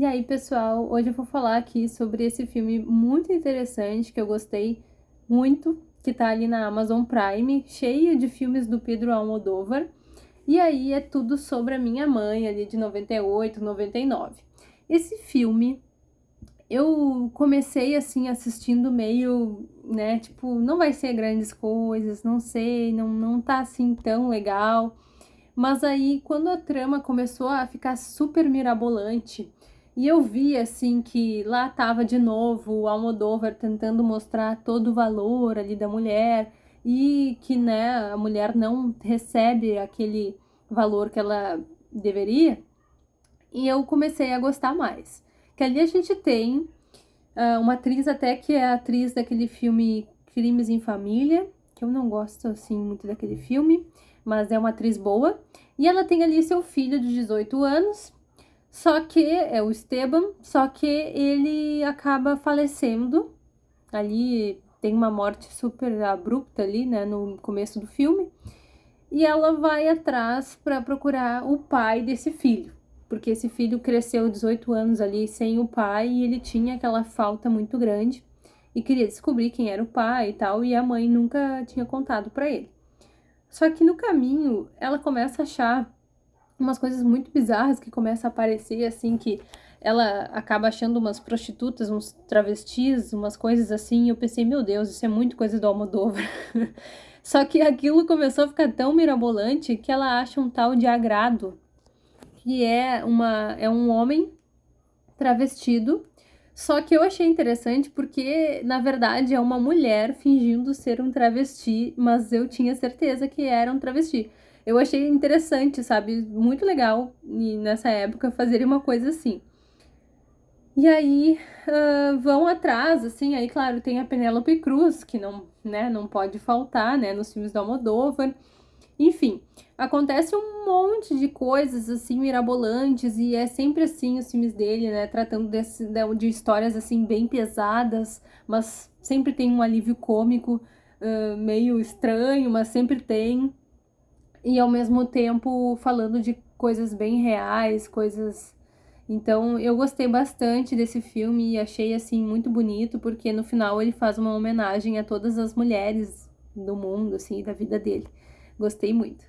E aí, pessoal, hoje eu vou falar aqui sobre esse filme muito interessante que eu gostei muito, que tá ali na Amazon Prime, cheio de filmes do Pedro Almodóvar. E aí é tudo sobre a minha mãe, ali de 98, 99. Esse filme eu comecei assim assistindo meio, né, tipo, não vai ser grandes coisas, não sei, não não tá assim tão legal. Mas aí quando a trama começou a ficar super mirabolante, e eu vi, assim, que lá estava de novo o Almodóvar tentando mostrar todo o valor ali da mulher e que, né, a mulher não recebe aquele valor que ela deveria. E eu comecei a gostar mais. Que ali a gente tem uh, uma atriz até que é atriz daquele filme Crimes em Família, que eu não gosto, assim, muito daquele filme, mas é uma atriz boa. E ela tem ali seu filho de 18 anos, só que é o Esteban, só que ele acaba falecendo. Ali tem uma morte super abrupta ali, né, no começo do filme. E ela vai atrás para procurar o pai desse filho, porque esse filho cresceu 18 anos ali sem o pai e ele tinha aquela falta muito grande e queria descobrir quem era o pai e tal, e a mãe nunca tinha contado para ele. Só que no caminho ela começa a achar umas coisas muito bizarras que começam a aparecer, assim, que ela acaba achando umas prostitutas, uns travestis, umas coisas assim, e eu pensei, meu Deus, isso é muito coisa do Almodóvar. Só que aquilo começou a ficar tão mirabolante que ela acha um tal de agrado, que é, uma, é um homem travestido, só que eu achei interessante porque, na verdade, é uma mulher fingindo ser um travesti, mas eu tinha certeza que era um travesti eu achei interessante, sabe? Muito legal nessa época fazerem uma coisa assim. E aí uh, vão atrás, assim, aí claro, tem a Penélope Cruz, que não, né, não pode faltar, né, nos filmes do Almodóvar. Enfim, acontece um monte de coisas, assim, mirabolantes, e é sempre assim os filmes dele, né, tratando desse, de histórias, assim, bem pesadas, mas sempre tem um alívio cômico, uh, meio estranho, mas sempre tem e ao mesmo tempo falando de coisas bem reais, coisas. Então eu gostei bastante desse filme e achei assim muito bonito, porque no final ele faz uma homenagem a todas as mulheres do mundo, assim, da vida dele. Gostei muito.